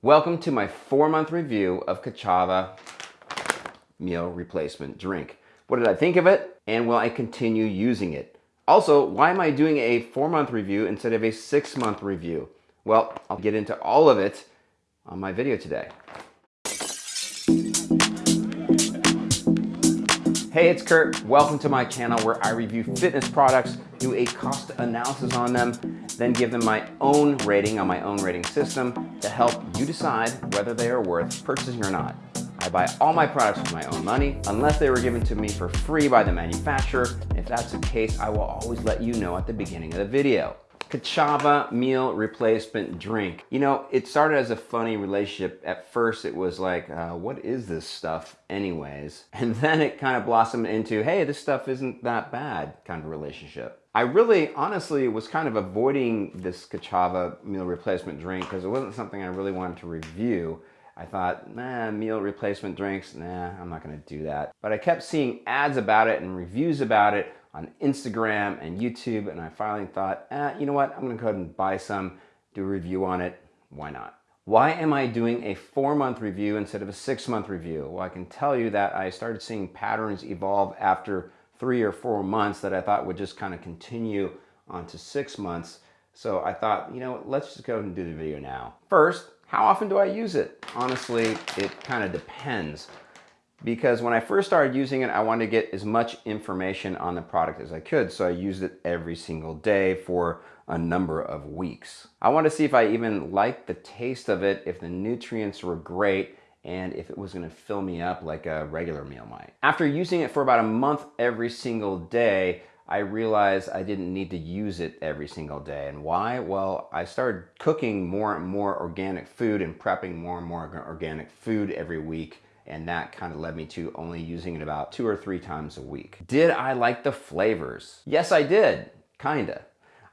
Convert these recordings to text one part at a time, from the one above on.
Welcome to my four month review of Ka'Chava meal replacement drink. What did I think of it? And will I continue using it? Also, why am I doing a four month review instead of a six month review? Well, I'll get into all of it on my video today. Hey, it's Kurt. Welcome to my channel where I review fitness products, do a cost analysis on them, then give them my own rating on my own rating system to help you decide whether they are worth purchasing or not. I buy all my products with my own money, unless they were given to me for free by the manufacturer. If that's the case, I will always let you know at the beginning of the video. Ka'Chava meal replacement drink. You know, it started as a funny relationship. At first, it was like, uh, what is this stuff anyways? And then it kind of blossomed into, hey, this stuff isn't that bad kind of relationship. I really, honestly, was kind of avoiding this Ka'Chava meal replacement drink because it wasn't something I really wanted to review. I thought, nah, meal replacement drinks, nah, I'm not gonna do that. But I kept seeing ads about it and reviews about it on Instagram and YouTube, and I finally thought, eh, you know what, I'm gonna go ahead and buy some, do a review on it, why not? Why am I doing a four month review instead of a six month review? Well, I can tell you that I started seeing patterns evolve after three or four months that I thought would just kind of continue on to six months. So I thought, you know, let's just go ahead and do the video now. First, how often do I use it? Honestly, it kind of depends because when I first started using it, I wanted to get as much information on the product as I could. So I used it every single day for a number of weeks. I wanted to see if I even liked the taste of it, if the nutrients were great, and if it was gonna fill me up like a regular meal might. After using it for about a month every single day, I realized I didn't need to use it every single day. And why? Well, I started cooking more and more organic food and prepping more and more organic food every week. And that kind of led me to only using it about two or three times a week. Did I like the flavors? Yes, I did, kinda.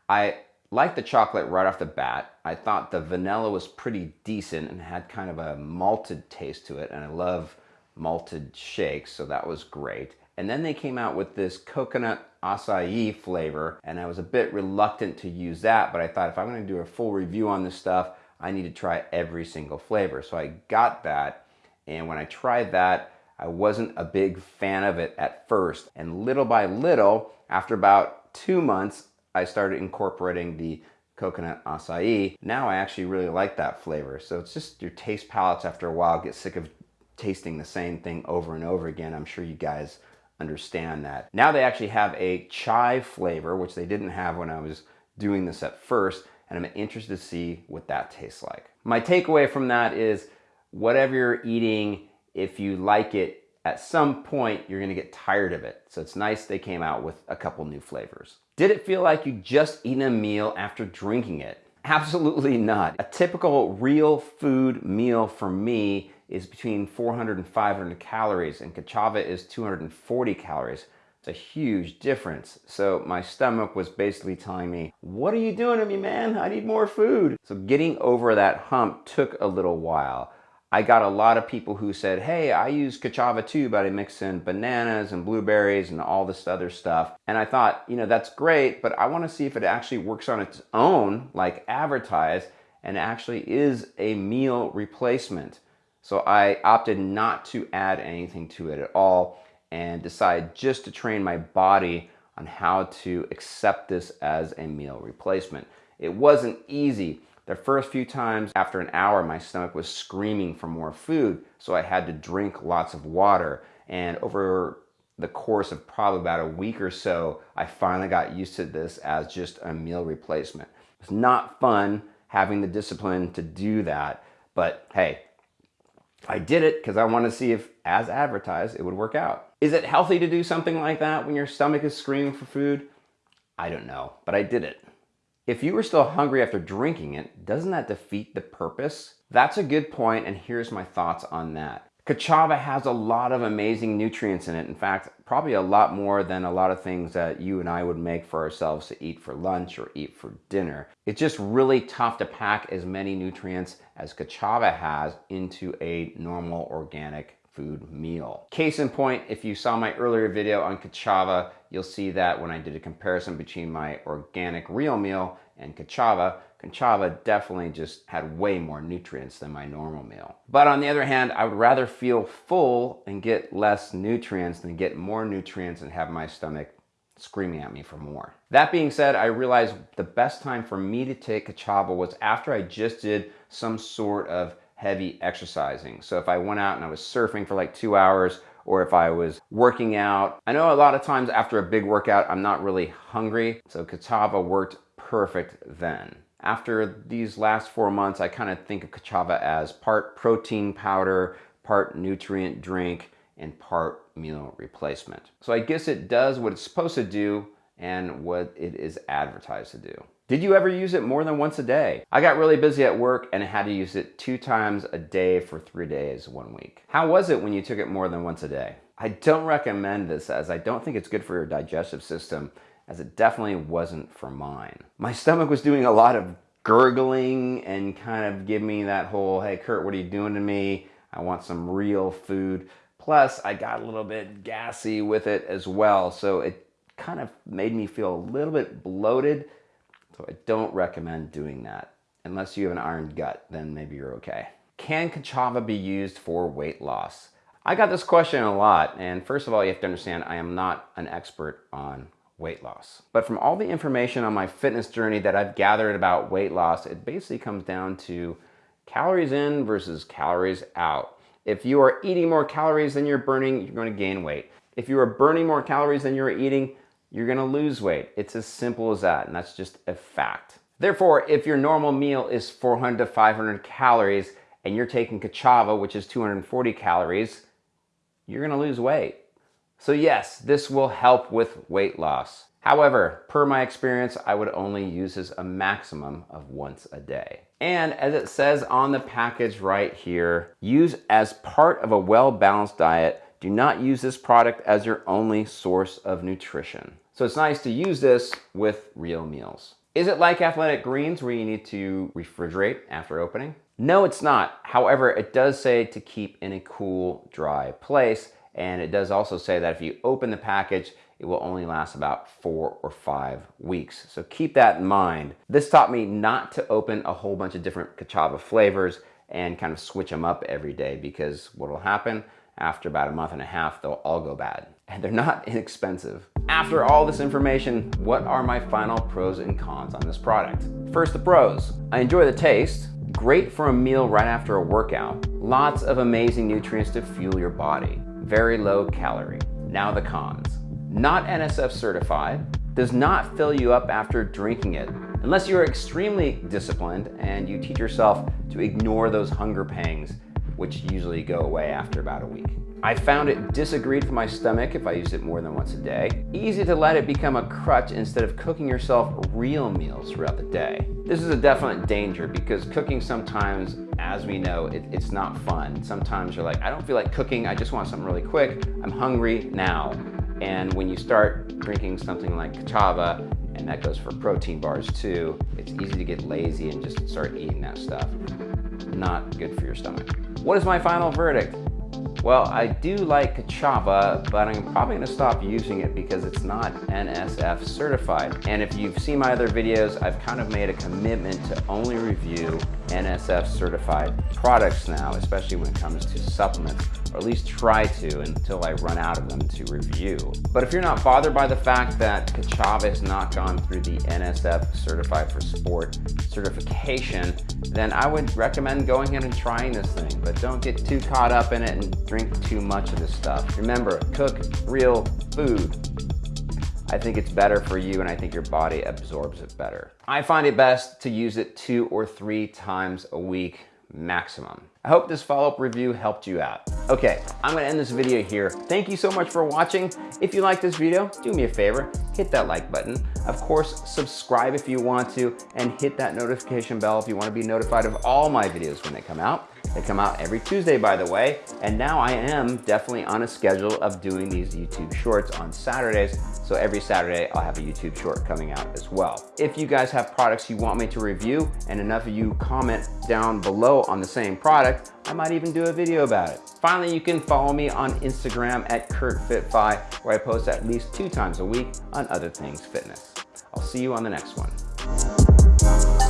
I liked the chocolate right off the bat. I thought the vanilla was pretty decent and had kind of a malted taste to it. And I love malted shakes, so that was great. And then they came out with this coconut acai flavor, and I was a bit reluctant to use that, but I thought if I'm gonna do a full review on this stuff, I need to try every single flavor. So I got that, and when I tried that, I wasn't a big fan of it at first. And little by little, after about two months, I started incorporating the coconut acai. Now I actually really like that flavor. So it's just your taste palates after a while get sick of tasting the same thing over and over again. I'm sure you guys understand that. Now they actually have a chai flavor, which they didn't have when I was doing this at first, and I'm interested to see what that tastes like. My takeaway from that is whatever you're eating, if you like it, at some point you're gonna get tired of it. So it's nice they came out with a couple new flavors. Did it feel like you just eaten a meal after drinking it? Absolutely not. A typical real food meal for me is between 400 and 500 calories and Ka'Chava is 240 calories. It's a huge difference. So my stomach was basically telling me, what are you doing to me, man? I need more food. So getting over that hump took a little while. I got a lot of people who said, hey, I use Ka'Chava too, but I mix in bananas and blueberries and all this other stuff. And I thought, you know, that's great, but I wanna see if it actually works on its own, like advertised, and actually is a meal replacement. So I opted not to add anything to it at all and decided just to train my body on how to accept this as a meal replacement. It wasn't easy. The first few times after an hour, my stomach was screaming for more food, so I had to drink lots of water. And over the course of probably about a week or so, I finally got used to this as just a meal replacement. It's not fun having the discipline to do that, but hey, I did it because I want to see if, as advertised, it would work out. Is it healthy to do something like that when your stomach is screaming for food? I don't know, but I did it. If you were still hungry after drinking it, doesn't that defeat the purpose? That's a good point, and here's my thoughts on that. Ka'Chava has a lot of amazing nutrients in it. In fact, probably a lot more than a lot of things that you and I would make for ourselves to eat for lunch or eat for dinner. It's just really tough to pack as many nutrients as Ka'Chava has into a normal organic food meal. Case in point, if you saw my earlier video on Ka'Chava, you'll see that when I did a comparison between my organic real meal and Ka'Chava, Ka'Chava definitely just had way more nutrients than my normal meal. But on the other hand, I would rather feel full and get less nutrients than get more nutrients and have my stomach screaming at me for more. That being said, I realized the best time for me to take Ka'Chava was after I just did some sort of heavy exercising. So if I went out and I was surfing for like two hours or if I was working out. I know a lot of times after a big workout, I'm not really hungry. So Ka'Chava worked perfect then. After these last four months, I kind of think of Ka'Chava as part protein powder, part nutrient drink, and part meal replacement. So I guess it does what it's supposed to do and what it is advertised to do. Did you ever use it more than once a day? I got really busy at work and had to use it two times a day for three days one week. How was it when you took it more than once a day? I don't recommend this as I don't think it's good for your digestive system as it definitely wasn't for mine. My stomach was doing a lot of gurgling and kind of giving me that whole, hey Kurt, what are you doing to me? I want some real food. Plus, I got a little bit gassy with it as well, so it kind of made me feel a little bit bloated. So I don't recommend doing that. Unless you have an iron gut, then maybe you're okay. Can Ka'Chava be used for weight loss? I got this question a lot, and first of all, you have to understand I am not an expert on weight loss. But from all the information on my fitness journey that I've gathered about weight loss, it basically comes down to calories in versus calories out. If you are eating more calories than you're burning, you're going to gain weight. If you are burning more calories than you're eating, you're to lose weight. It's as simple as that, and that's just a fact. Therefore, if your normal meal is 400 to 500 calories and you're taking Ka'Chava, which is 240 calories, you're to lose weight. So yes, this will help with weight loss. However, per my experience, I would only use this a maximum of once a day. And as it says on the package right here, use as part of a well-balanced diet. Do not use this product as your only source of nutrition. So it's nice to use this with real meals. Is it like athletic greens where you need to refrigerate after opening? No, it's not. However, it does say to keep in a cool, dry place and it does also say that if you open the package, it will only last about four or five weeks. So keep that in mind. This taught me not to open a whole bunch of different Ka'Chava flavors and kind of switch them up every day because what will happen after about a month and a half, they'll all go bad. And they're not inexpensive. After all this information, what are my final pros and cons on this product? First, the pros. I enjoy the taste. Great for a meal right after a workout. Lots of amazing nutrients to fuel your body very low calorie. Now the cons. Not NSF certified, does not fill you up after drinking it, unless you're extremely disciplined and you teach yourself to ignore those hunger pangs, which usually go away after about a week. I found it disagreed with my stomach if I used it more than once a day. Easy to let it become a crutch instead of cooking yourself real meals throughout the day. This is a definite danger because cooking sometimes, as we know, it, it's not fun. Sometimes you're like, I don't feel like cooking, I just want something really quick. I'm hungry now. And when you start drinking something like Ka'Chava, and that goes for protein bars too, it's easy to get lazy and just start eating that stuff. Not good for your stomach. What is my final verdict? Well, I do like Ka'Chava, but I'm probably gonna stop using it because it's not NSF certified. And if you've seen my other videos, I've kind of made a commitment to only review NSF certified products now, especially when it comes to supplements, or at least try to until I run out of them to review. But if you're not bothered by the fact that Ka'Chava has not gone through the NSF Certified for Sport certification, then I would recommend going ahead and trying this thing. But don't get too caught up in it and drink too much of this stuff. Remember, cook real food. I think it's better for you and I think your body absorbs it better. I find it best to use it two or three times a week maximum. I hope this follow-up review helped you out. Okay, I'm gonna end this video here. Thank you so much for watching. If you like this video, do me a favor, hit that like button. Of course, subscribe if you want to, and hit that notification bell if you wanna be notified of all my videos when they come out. They come out every Tuesday, by the way, and now I am definitely on a schedule of doing these YouTube shorts on Saturdays, so every Saturday I'll have a YouTube short coming out as well. If you guys have products you want me to review, and enough of you comment down below on the same product, I might even do a video about it. Finally, you can follow me on Instagram at KurtFitFi, where I post at least two times a week on other things fitness. I'll see you on the next one.